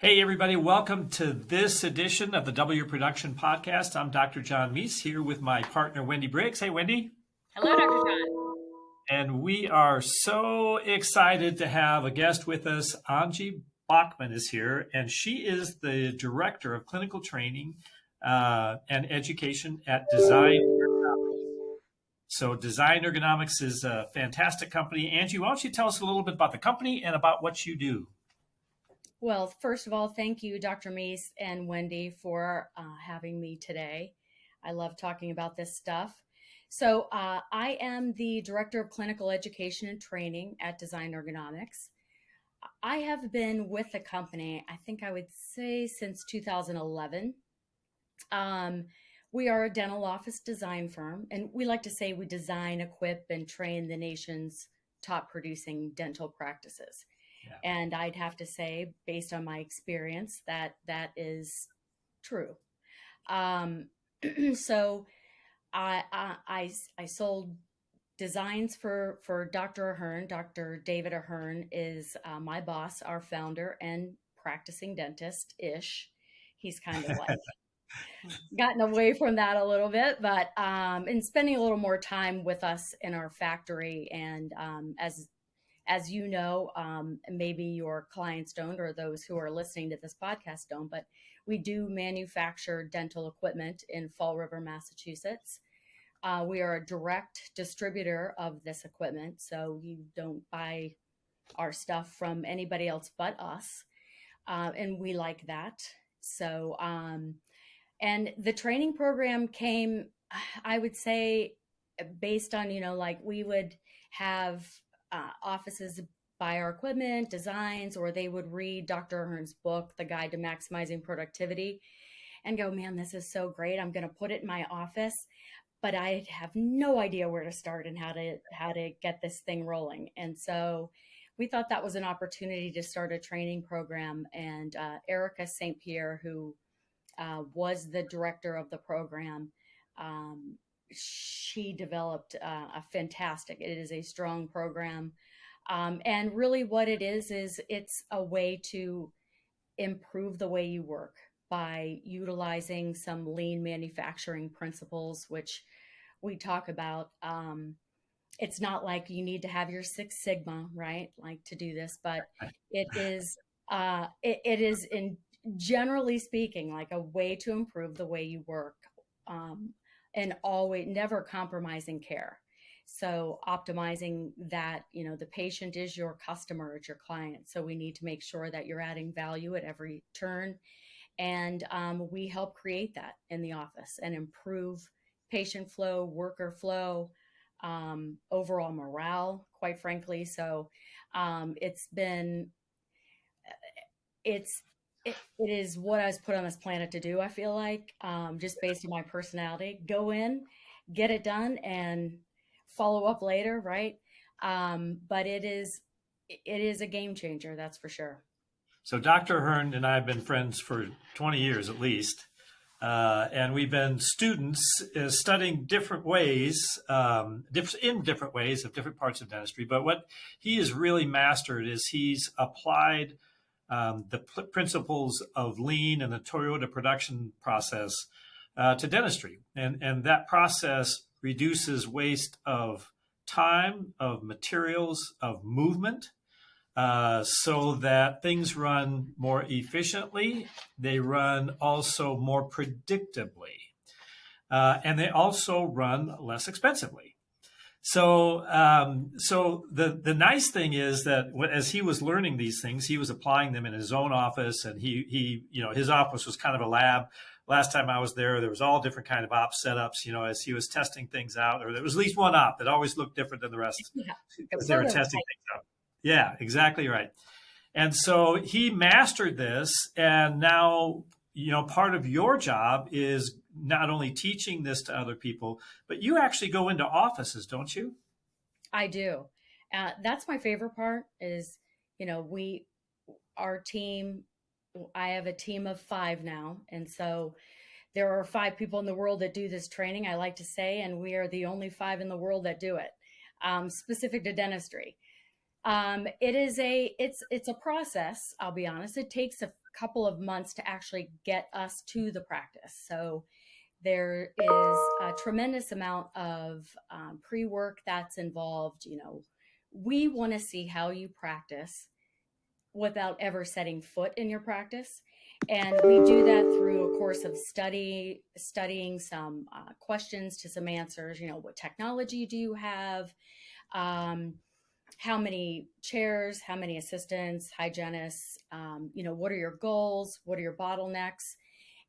Hey, everybody, welcome to this edition of the W Production Podcast. I'm Dr. John Meis here with my partner, Wendy Briggs. Hey, Wendy. Hello, Dr. John. And we are so excited to have a guest with us. Angie Bachman is here, and she is the Director of Clinical Training uh, and Education at Design Ergonomics. So, Design Ergonomics is a fantastic company. Angie, why don't you tell us a little bit about the company and about what you do? Well, first of all, thank you, Dr. Meis and Wendy, for uh, having me today. I love talking about this stuff. So, uh, I am the Director of Clinical Education and Training at Design Ergonomics. I have been with the company, I think I would say since 2011. Um, we are a dental office design firm, and we like to say we design, equip, and train the nation's top producing dental practices. And I'd have to say, based on my experience, that that is true. Um, so I, I, I, sold designs for, for Dr. Ahearn. Dr. David Ahearn is uh, my boss, our founder and practicing dentist ish. He's kind of like gotten away from that a little bit, but um, and spending a little more time with us in our factory and um, as as you know, um, maybe your clients don't, or those who are listening to this podcast don't, but we do manufacture dental equipment in Fall River, Massachusetts. Uh, we are a direct distributor of this equipment, so you don't buy our stuff from anybody else but us. Uh, and we like that. So, um, and the training program came, I would say, based on, you know, like we would have uh, offices buy our equipment, designs, or they would read Dr. Ahearn's book, The Guide to Maximizing Productivity, and go, man, this is so great. I'm going to put it in my office, but I have no idea where to start and how to how to get this thing rolling. And so we thought that was an opportunity to start a training program. And uh, Erica St. Pierre, who uh, was the director of the program, um, she developed uh, a fantastic, it is a strong program. Um, and really what it is, is it's a way to improve the way you work by utilizing some lean manufacturing principles, which we talk about. Um, it's not like you need to have your Six Sigma, right? Like to do this, but it is, uh, it, it is in generally speaking, like a way to improve the way you work. Um, and always never compromising care. So optimizing that, you know, the patient is your customer, it's your client. So we need to make sure that you're adding value at every turn. And um, we help create that in the office and improve patient flow, worker flow, um, overall morale, quite frankly. So um, it's been, it's it, is what I was put on this planet to do. I feel like, um, just based on my personality, go in, get it done, and follow up later, right? Um, but it is it is a game changer, that's for sure. So Dr. Hearn and I have been friends for 20 years at least. Uh, and we've been students uh, studying different ways, um, in different ways of different parts of dentistry. But what he has really mastered is he's applied um, the principles of lean and the Toyota production process uh, to dentistry. And, and that process reduces waste of time, of materials, of movement, uh, so that things run more efficiently. They run also more predictably. Uh, and they also run less expensively. So, um, so the the nice thing is that as he was learning these things, he was applying them in his own office, and he he you know his office was kind of a lab. Last time I was there, there was all different kind of op setups. You know, as he was testing things out, or there was at least one op that always looked different than the rest yeah. they were testing things out. Yeah, exactly right. And so he mastered this, and now you know part of your job is not only teaching this to other people, but you actually go into offices, don't you? I do. Uh, that's my favorite part is, you know, we, our team, I have a team of five now. And so there are five people in the world that do this training, I like to say, and we are the only five in the world that do it, um, specific to dentistry. Um, it is a it's it's a process. I'll be honest. It takes a couple of months to actually get us to the practice. So there is a tremendous amount of um, pre work that's involved. You know, we want to see how you practice without ever setting foot in your practice. And we do that through a course of study, studying some uh, questions to some answers. You know, what technology do you have? Um, how many chairs? How many assistants, hygienists? Um, you know, what are your goals? What are your bottlenecks?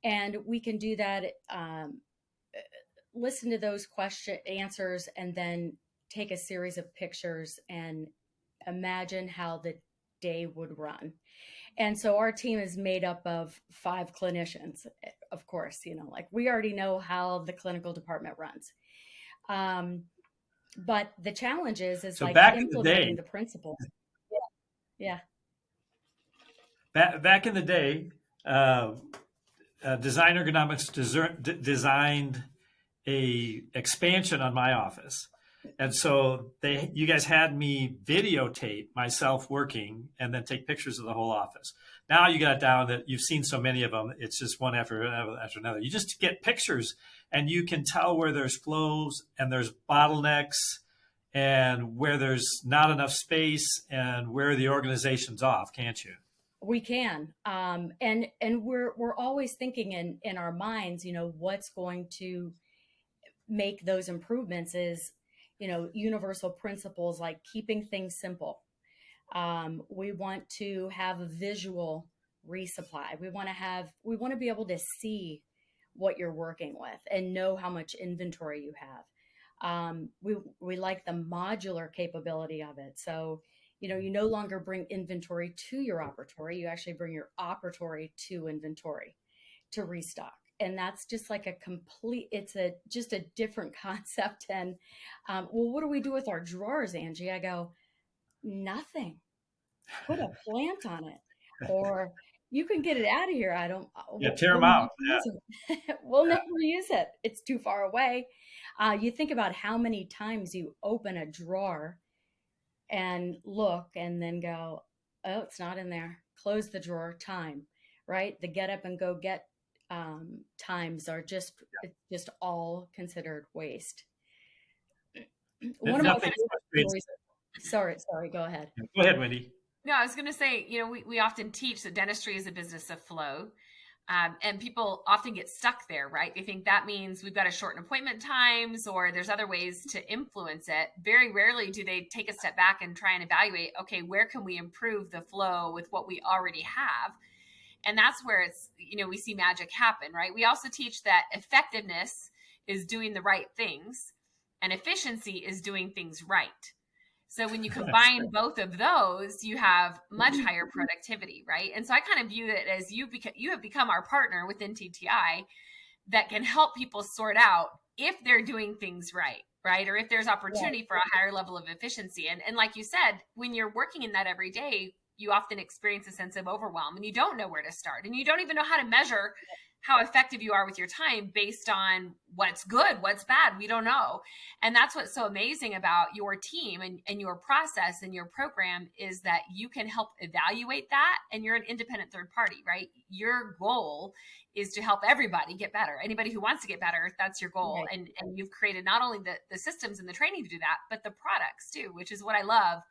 And we can do that. Um, listen to those question answers, and then take a series of pictures and imagine how the day would run. And so our team is made up of five clinicians, of course, you know, like we already know how the clinical department runs. Um, but the challenge is, is So like back in the implementing day- the principles. Yeah. Yeah. Back, back in the day, uh, uh, Design Ergonomics deser- d- designed a expansion on my office, and so they, you guys had me videotape myself working and then take pictures of the whole office. Now you got down that you've seen so many of them; it's just one after after another. You just get pictures, and you can tell where there's flows and there's bottlenecks, and where there's not enough space, and where the organization's off, can't you? We can, um, and and we're we're always thinking in in our minds, you know, what's going to make those improvements is, you know, universal principles like keeping things simple. Um, we want to have a visual resupply. We want to have we want to be able to see what you're working with and know how much inventory you have. Um, we we like the modular capability of it, so you know you no longer bring inventory to your operatory you actually bring your operatory to inventory to restock and that's just like a complete it's a just a different concept and um, well what do we do with our drawers angie i go nothing put a plant on it or you can get it out of here i don't Yeah, tear we'll out. never use it. we'll never use it it's too far away uh, you think about how many times you open a drawer and look and then go, oh, it's not in there. Close the drawer. Time, right? The get up and go get um, times are just it's just all considered waste. One of my favorite stories. Sorry, sorry. Go ahead. Go ahead, Wendy. No, I was going to say, you know, we, we often teach that dentistry is a business of flow. Um, and people often get stuck there, right? They think that means we've got to shorten appointment times or there's other ways to influence it. Very rarely do they take a step back and try and evaluate, okay, where can we improve the flow with what we already have? And that's where it's, you know, we see magic happen, right? We also teach that effectiveness is doing the right things and efficiency is doing things right. So when you combine both of those, you have much mm-hmm. higher productivity, right? And so I kind of view it as you beca- you have become our partner within TTI that can help people sort out if they're doing things right, right? Or if there's opportunity for a higher level of efficiency. And and like you said, when you're working in that every day, you often experience a sense of overwhelm and you don't know where to start and you don't even know how to measure how effective you are with your time based on what's good, what's bad. We don't know. And that's what's so amazing about your team and, and your process and your program is that you can help evaluate that and you're an independent third party, right? Your goal is to help everybody get better. Anybody who wants to get better, that's your goal. Right. And and you've created not only the, the systems and the training to do that, but the products too, which is what I love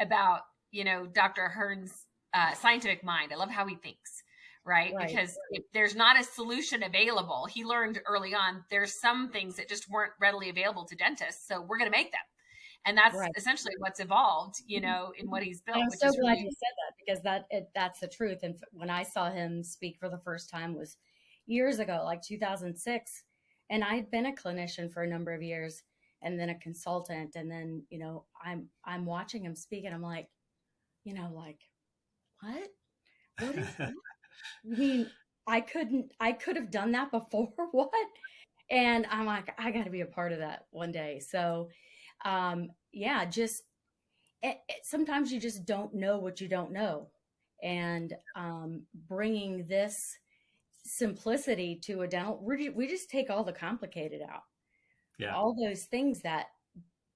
about, you know, Dr. Hearn's uh, scientific mind. I love how he thinks right? Right. Because if there's not a solution available, he learned early on there's some things that just weren't readily available to dentists, so we're going to make them. And that's Right. essentially what's evolved, you mm-hmm. know, in what he's built. And I'm so glad really- you said that because that it, that's the truth. And when I saw him speak for the first time was years ago, like 2006, and I had been a clinician for a number of years, and then a consultant, and then you know I'm I'm watching him speak, and I'm like, you know, like what? What is? I mean, I couldn't. I could have done that before. what? And I'm like, I got to be a part of that one day. So, um, yeah, just it, it, sometimes you just don't know what you don't know, and um, bringing this simplicity to a dental, we we just take all the complicated out, Yeah. all those things that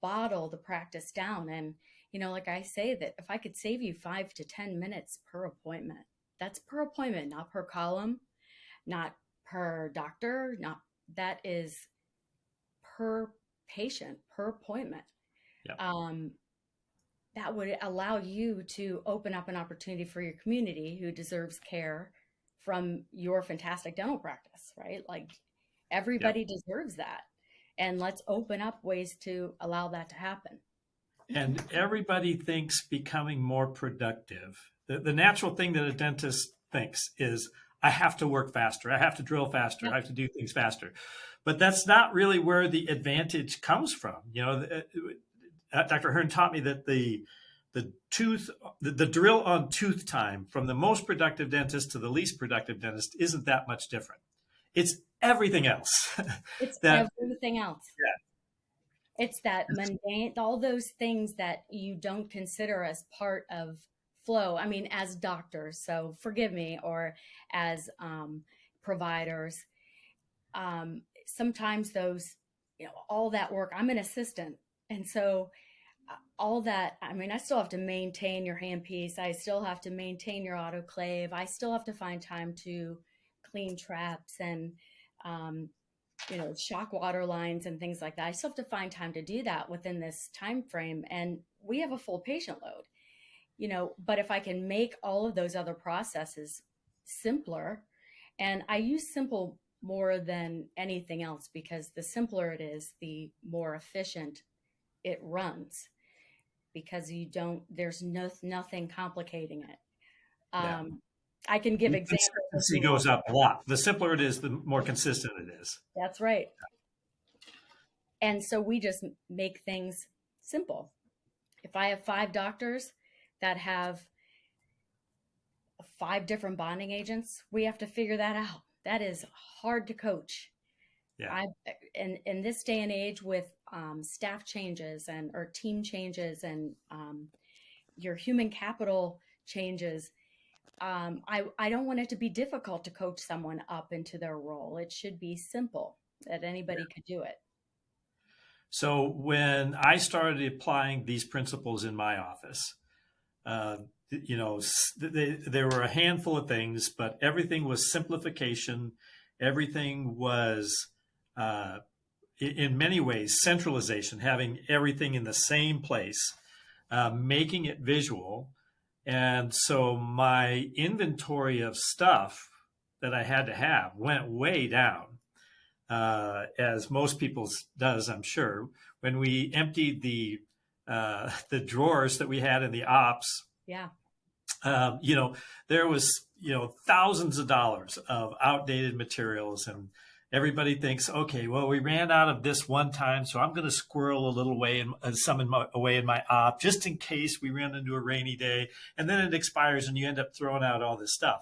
bottle the practice down, and you know, like I say, that if I could save you five to 10 minutes per appointment, that's per appointment, not per column, not per doctor, not that is per patient, per appointment. Yep. Um, that would allow you to open up an opportunity for your community who deserves care from your fantastic dental practice, right? Like everybody deserves that. And let's open up ways to allow that to happen. And everybody thinks becoming more productive. The, the natural thing that a dentist thinks is, I have to work faster. I have to drill faster. Yep. I have to do things faster. But that's not really where the advantage comes from. You know, the- uh, Dr. Hearn taught me that the the tooth, the, the drill on tooth time from the most productive dentist to the least productive dentist isn't that much different. It's everything else. It's That- everything else. Yeah. It's that mundane, all those things that you don't consider as part of flow. I mean, as doctors, so forgive me, or as um, providers, um, sometimes those, you know, all that work, I'm an assistant. And so uh, all that, I mean, I still have to maintain your handpiece. I still have to maintain your autoclave. I still have to find time to clean traps and, um, you know, shock water lines and things like that. I still have to find time to do that within this time frame. And we have a full patient load, you know, but if I can make all of those other processes simpler, and I use simple more than anything else because the simpler it is, the more efficient it runs because you don't, there's no, nothing complicating it. Yeah. Um, I can give examples. Consistency goes up a lot. The simpler it is, the more consistent it is. That's right. And so we just make things simple. If I have five doctors that have five different bonding agents, we have to figure that out. That is hard to coach. Yeah. I in in this day and age with um, staff changes and or team changes and um, your human capital changes, um, I I don't want it to be difficult to coach someone up into their role. It should be simple that anybody could do it. So when I started applying these principles in my office, uh, you know, they, there were a handful of things, but everything was simplification. Everything was, uh, in many ways, centralization, having everything in the same place, uh, making it visual. And so my inventory of stuff that I had to have went way down uh, as most people's does, I'm sure. When we emptied the uh, the drawers that we had in the ops, Yeah. um, you know, there was you know thousands of dollars of outdated materials, and everybody thinks, okay, well, we ran out of this one time, so I'm going to squirrel a little way in uh, some in my, away in my op just in case we run into a rainy day, and then it expires, and you end up throwing out all this stuff.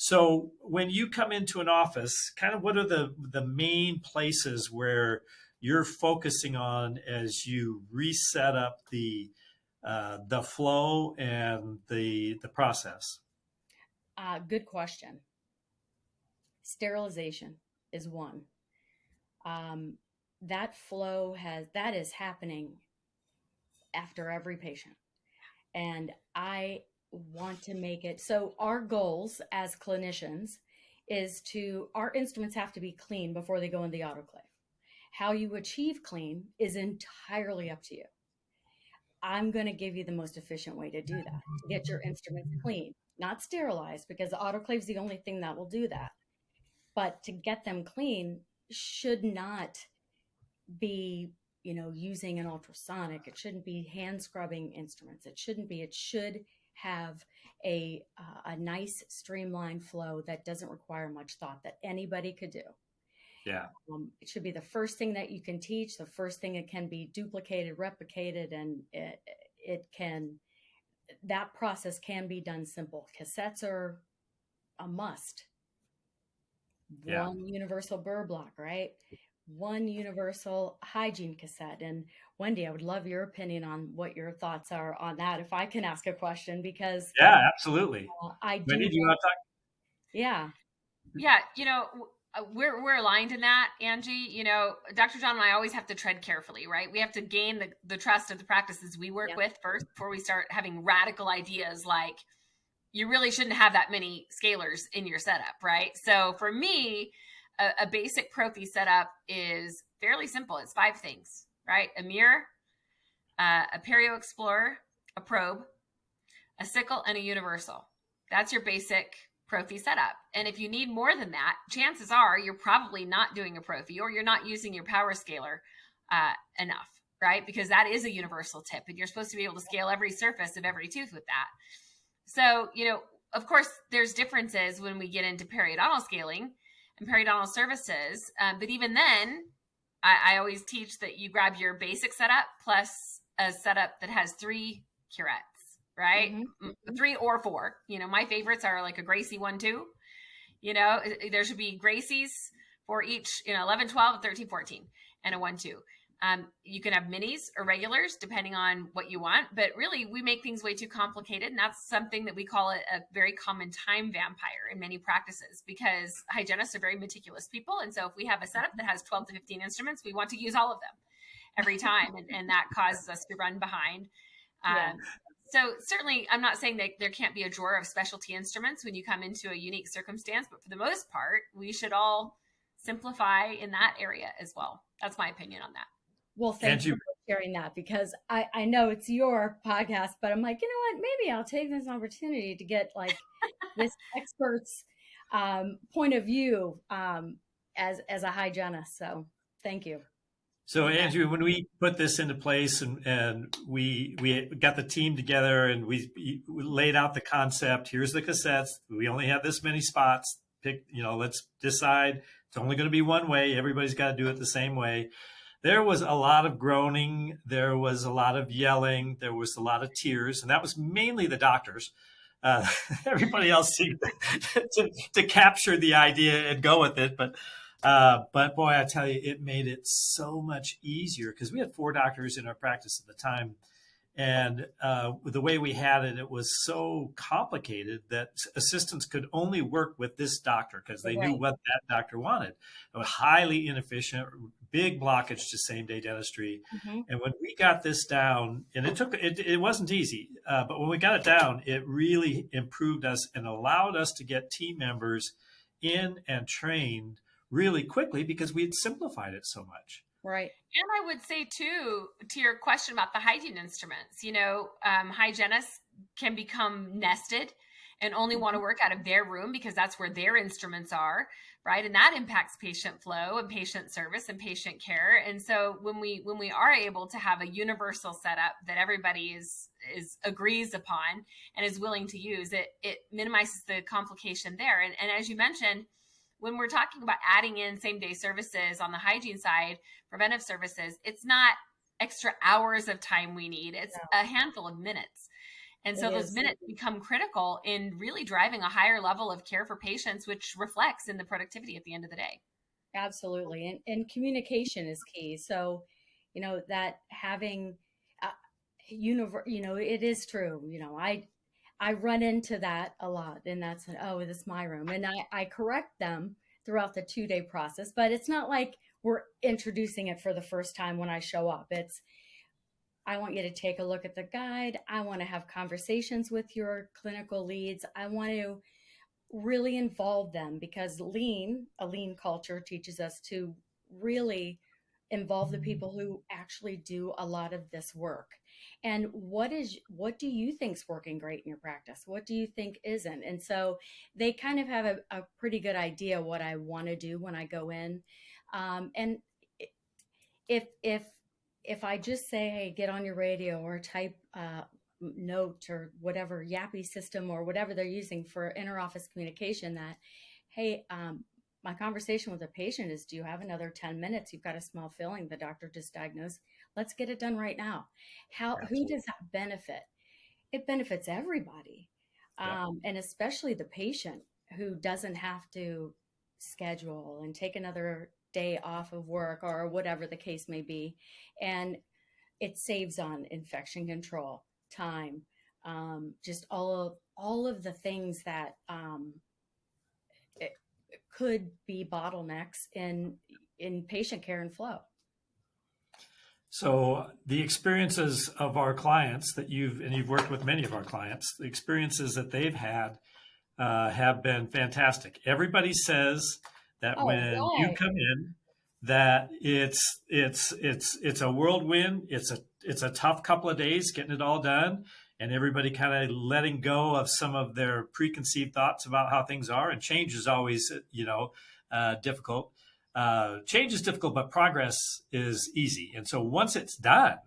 So when you come into an office, kind of what are the the main places where you're focusing on as you reset up the uh, the flow and the the process? Uh, good question. Sterilization is one. Um, that flow has that is happening after every patient, and I want to make it so. Our goals as clinicians is to our instruments have to be clean before they go in the autoclave. How you achieve clean is entirely up to you. I'm going to give you the most efficient way to do that to get your instruments clean, not sterilized, because the autoclave is the only thing that will do that. But to get them clean should not be, you know, using an ultrasonic. It shouldn't be hand scrubbing instruments. It shouldn't be. It should have a uh, a nice streamlined flow that doesn't require much thought that anybody could do. Yeah, Um, it should be the first thing that you can teach, the first thing that can be duplicated, replicated, and it, it can, that process can be done simple. Cassettes are a must. Yeah. One universal burr block, right? One universal hygiene cassette. And Wendy, I would love your opinion on what your thoughts are on that. If I can ask a question, because yeah, absolutely. uh, I do, Wendy, do you want to talk? yeah, Yeah, you know, w- we're we're aligned in that, Angie. You know, Dr. John and I always have to tread carefully, right? We have to gain the, the trust of the practices we work Yeah. with first before we start having radical ideas like you really shouldn't have that many scalers in your setup, right? So for me, a, a basic prophy setup is fairly simple. It's five things, right? A mirror, uh, a Perio Explorer, a probe, a sickle, and a universal. That's your basic prophy setup. And if you need more than that, chances are you're probably not doing a prophy or you're not using your power scaler uh, enough, right? Because that is a universal tip and you're supposed to be able to scale every surface of every tooth with that. So, you know, of course, there's differences when we get into periodontal scaling and periodontal services. Um, but even then, I, I always teach that you grab your basic setup plus a setup that has three curettes, right? Mhm. Mm, Three or four. You know, my favorites are like a Gracey one, two. You know, there should be Graceys for each, you know, 11, 12, 13, 14, and a one, two. Um, you can have minis or regulars depending on what you want, but really we make things way too complicated. And that's something that we call it a very common time vampire in many practices because hygienists are very meticulous people. And so if we have a setup that has 12 to 15 instruments, we want to use all of them every time. and, and that causes us to run behind. Um, Yeah. So certainly I'm not saying that there can't be a drawer of specialty instruments when you come into a unique circumstance, but for the most part, we should all simplify in that area as well. That's my opinion on that. Well, thank Angie- you for sharing that because I, I know it's your podcast, but I'm like, you know what? Maybe I'll take this opportunity to get like this expert's um, point of view um, as as a hygienist. So thank you. So Okay. Andrew, when we put this into place and, and we we got the team together and we, we laid out the concept, here's the cassettes. We only have this many spots. Pick, you know, let's decide. It's only going to be one way. Everybody's got to do it the same way. There was a lot of groaning. There was a lot of yelling. There was a lot of tears, and that was mainly the doctors. Uh, everybody else seemed to, to capture the idea and go with it, but uh, but boy, I tell you, it made it so much easier because we had four doctors in our practice at the time. And uh, the way we had it, it was so complicated that assistants could only work with this doctor because they knew what that doctor wanted. It was highly inefficient, big blockage to same day dentistry. Mhm. And when we got this down, and it took it, it wasn't easy, uh, but when we got it down, it really improved us and allowed us to get team members in and trained really quickly because we had simplified it so much. Right. And I would say too, to your question about the hygiene instruments, you know, um, hygienists can become nested and only want to work out of their room because that's where their instruments are, right? And that impacts patient flow and patient service and patient care. And so when we when we are able to have a universal setup that everybody is is agrees upon and is willing to use, it it minimizes the complication there. And and as you mentioned, when we're talking about adding in same day services on the hygiene side, preventive services, it's not extra hours of time we need. It's a handful of minutes. And so It those is. minutes become critical in really driving a higher level of care for patients, which reflects in the productivity at the end of the day. Absolutely. And, and communication is key. So, you know, that having, uh, univer- you know, it is true. You know, I, I run into that a lot and that's, oh, this is my room. And I, I correct them throughout the two day process, but it's not like we're introducing it for the first time when I show up. It's, I want you to take a look at the guide. I want to have conversations with your clinical leads. I want to really involve them because lean, a lean culture teaches us to really involve the mm-hmm. people who actually do a lot of this work. And what is what do you think's working great in your practice? What do you think isn't? And so they kind of have a, a pretty good idea what I want to do when I go in. Um, and if if if I just say, hey, get on your radio or type uh, note or whatever Yapi system or whatever they're using for interoffice communication, that hey, um, my conversation with a patient is, do you have another 10 minutes? You've got a small filling. The doctor just diagnosed. Let's get it done right now. How who does that benefit? It benefits everybody, Yeah. um, and especially the patient who doesn't have to schedule and take another day off of work or whatever the case may be. And it saves on infection control, time, um, just all of all of the things that um, it could be bottlenecks in in patient care and flow. So the experiences of our clients that you've and you've worked with many of our clients, the experiences that they've had uh, have been fantastic. Everybody says that Oh, when you come in, that it's it's it's it's a whirlwind. It's a it's a tough couple of days getting it all done, and everybody kind of letting go of some of their preconceived thoughts about how things are. And change is always you know uh, difficult. Uh, change is difficult, but progress is easy. And so once it's done,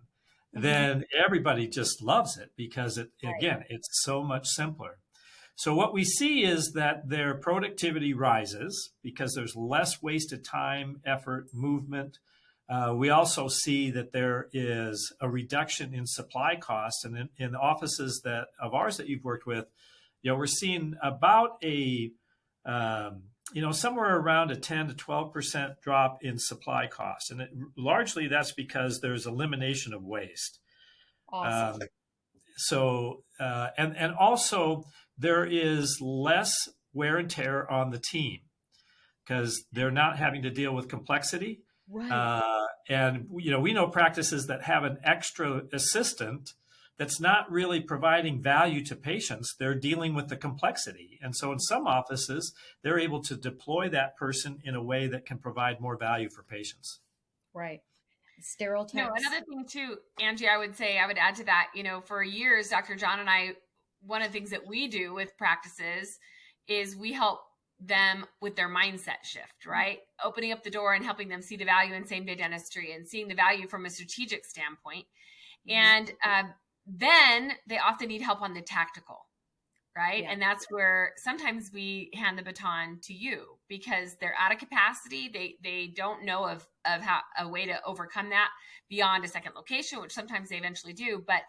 Mhm. then everybody just loves it because it again it's so much simpler. So what we see is that their productivity rises because there's less wasted time, effort, movement. Uh, we also see that there is a reduction in supply costs, and in, in the offices that of ours that you've worked with, you know, we're seeing about a um, you know somewhere around a 10 to 12 percent drop in supply costs, and it, largely that's because there's elimination of waste. Awesome. Um, so uh, and and also there is less wear and tear on the team because they're not having to deal with complexity. right. Uh, and you know we know practices that have an extra assistant that's not really providing value to patients. They're dealing with the complexity, and so in some offices they're able to deploy that person in a way that can provide more value for patients. right. Sterile No, another thing too, Angie, I would say I would add to that. You know, for years, Dr. John and I, one of the things that we do with practices is we help them with their mindset shift, right? Opening up the door and helping them see the value in same day dentistry and seeing the value from a strategic standpoint. Mhm. And um, then they often need help on the tactical, right? Yeah. And that's where sometimes we hand the baton to you because they're out of capacity. They they don't know of of how a way to overcome that beyond a second location, which sometimes they eventually do. But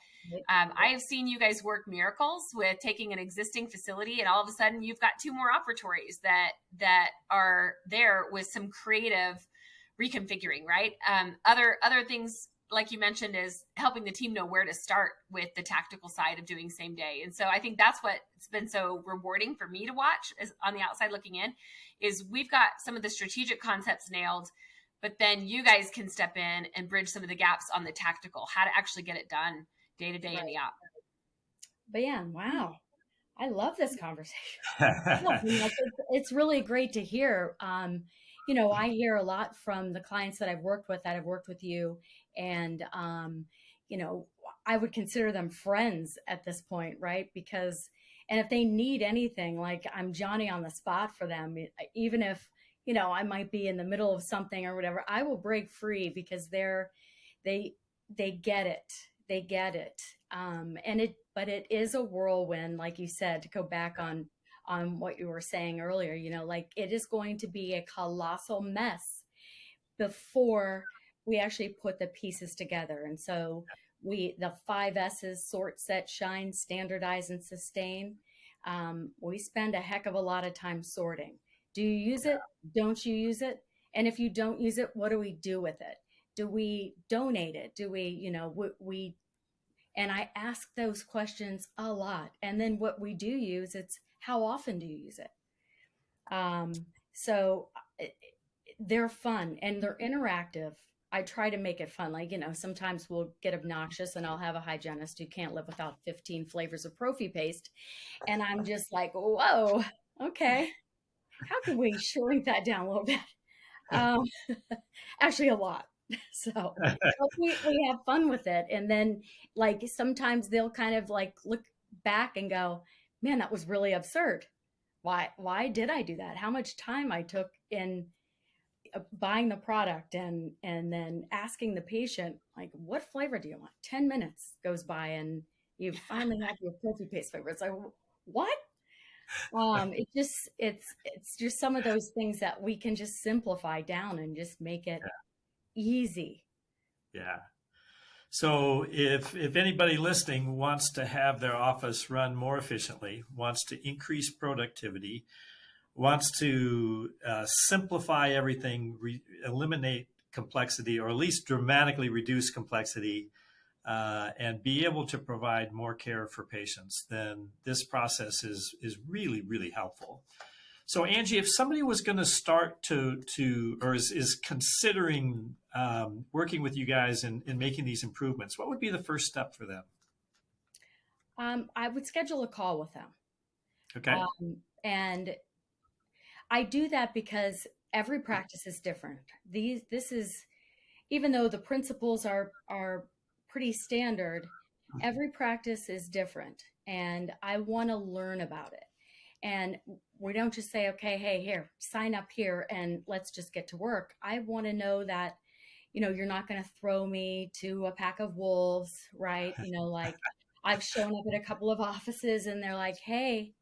um, I have seen you guys work miracles with taking an existing facility, and all of a sudden you've got two more operatories that that are there with some creative reconfiguring, right? Um, other other things like you mentioned is helping the team know where to start with the tactical side of doing same day. And so I think that's what's been so rewarding for me to watch is on the outside looking in is we've got some of the strategic concepts nailed, but then you guys can step in and bridge some of the gaps on the tactical, how to actually get it done day to day in the op. But yeah, wow. I love this conversation. No, you know, it's, it's really great to hear. Um, you know, I hear a lot from the clients that I've worked with that have worked with you, and um, you know, I would consider them friends at this point, right? Because, and if they need anything, like I'm Johnny on the spot for them, even if you know I might be in the middle of something or whatever, I will break free because they're they they get it, they get it, um, and it. But it is a whirlwind, like you said, to go back on on what you were saying earlier. You know, like it is going to be a colossal mess before we actually put the pieces together. And so we, the five S's sort, set, shine, standardize, and sustain. Um, we spend a heck of a lot of time sorting. Do you use it? Don't you use it? And if you don't use it, what do we do with it? Do we donate it? Do we, you know, we, we and I ask those questions a lot. And then what we do use, it's how often do you use it? Um, so it, they're fun and they're interactive. I try to make it fun. Like, you know, sometimes we'll get obnoxious and I'll have a hygienist who can't live without 15 flavors of prophy paste. And I'm just like, whoa, okay. How can we shrink that down a little bit? Um, actually, a lot. So we, we have fun with it. And then, like, sometimes they'll kind of like look back and go, man, that was really absurd. Why, why did I do that? How much time I took in buying the product and and then asking the patient like what flavor do you want? 10 minutes goes by and you finally have your prophy paste flavor. It's like what? Um it just it's it's just some of those things that we can just simplify down and just make it easy. Yeah. So if if anybody listening wants to have their office run more efficiently, wants to increase productivity, wants to uh, simplify everything, re- eliminate complexity, or at least dramatically reduce complexity, uh, and be able to provide more care for patients, then this process is is really really helpful. So Angie, if somebody was going to start to to or is, is considering um, working with you guys in, in making these improvements, what would be the first step for them? Um, I would schedule a call with them. Okay. Um, and I do that because every practice is different. These this is even though the principles are are pretty standard, every practice is different and I want to learn about it. And we don't just say, okay, hey, here, sign up here and let's just get to work. I want to know that, you know, you're not going to throw me to a pack of wolves, right? You know, like I've shown up at a couple of offices and they're like, hey,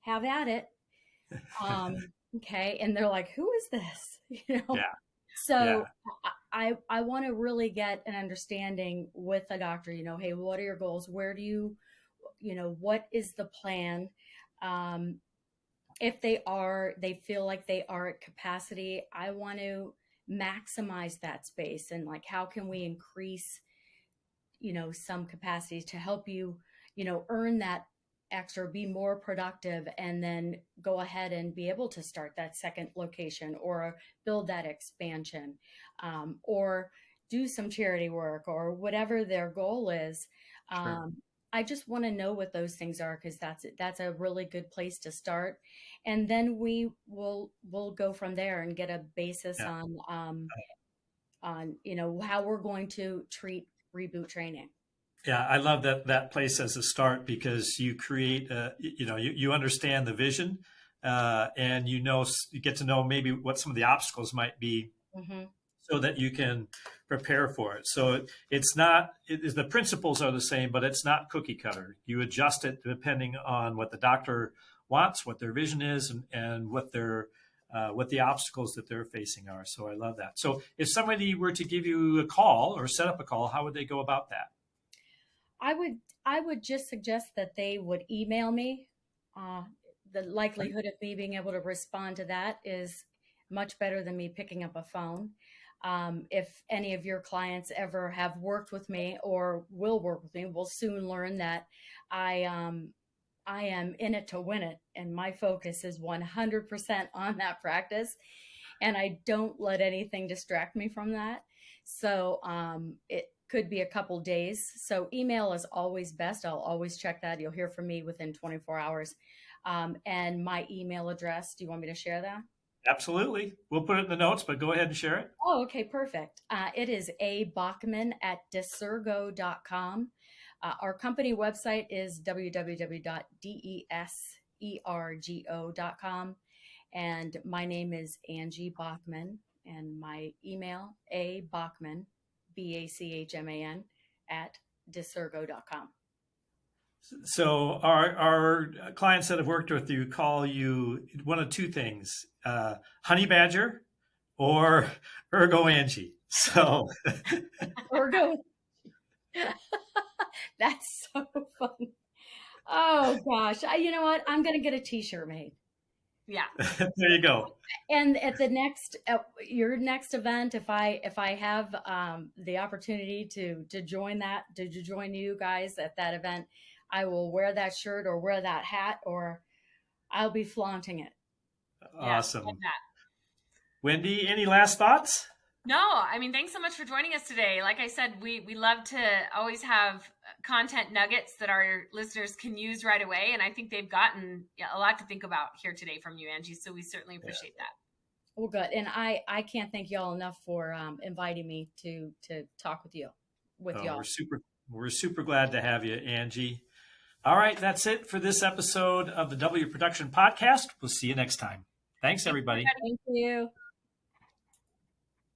have at it. Um, okay. And they're like, who is this? You know? Yeah. So Yeah. I, I want to really get an understanding with a doctor, you know, hey, what are your goals? Where do you, you know, what is the plan? Um, if they are, they feel like they are at capacity, I want to maximize that space and like, how can we increase, you know, some capacities to help you, you know, earn that extra, be more productive, and then go ahead and be able to start that second location or build that expansion um, or do some charity work or whatever their goal is. Sure. Um, I just want to know what those things are because that's that's a really good place to start, and then we will we'll go from there and get a basis Yeah. on um, on you know how we're going to treat reboot training. Yeah, I love that that place as a start because you create, uh, you know, you, you understand the vision, uh, and you know you get to know maybe what some of the obstacles might be, hmm so that you can prepare for it. So it, it's not it is the principles are the same, but it's not cookie cutter. You adjust it depending on what the doctor wants, what their vision is, and, and what their uh, what the obstacles that they're facing are. So I love that. So if somebody were to give you a call or set up a call, how would they go about that? I would I would just suggest that they would email me. Uh, the likelihood of me being able to respond to that is much better than me picking up a phone. Um, if any of your clients ever have worked with me or will work with me, will soon learn that I um, I am in it to win it, and my focus is 100% on that practice, and I don't let anything distract me from that. So um, it could be a couple days. So email is always best. I'll always check that. You'll hear from me within 24 hours. Um, and my email address. Do you want me to share that? Absolutely. We'll put it in the notes, but go ahead and share it. Oh, okay, perfect. Uh, it is a Bachman at desergo.com. Uh, our company website is www.desergo.com. And my name is Angie Bachman, and my email, a Bachman, B A C H M A N, at desergo.com. So our our clients that have worked with you call you one of two things: uh, Honey Badger or Ergo Angie. So ergo. That's so funny. Oh gosh. I, you know what? I'm going to get a t shirt made. Yeah. there you go. And at the next at your next event if i if i have um the opportunity to to join that to, to join you guys at that event i will wear that shirt or wear that hat or i'll be flaunting it Awesome. love that. Wendy, any last thoughts? No, I mean, thanks so much for joining us today. Like I said, we we love to always have content nuggets that our listeners can use right away, and I think they've gotten yeah, a lot to think about here today from you, Angie. So we certainly appreciate that. well good and i i can't thank y'all enough for um inviting me to to talk with you with Oh, y'all we're super we're super glad to have you, Angie. All right, that's it for this episode of the W Production Podcast. We'll see you next time. Thanks, everybody. thank you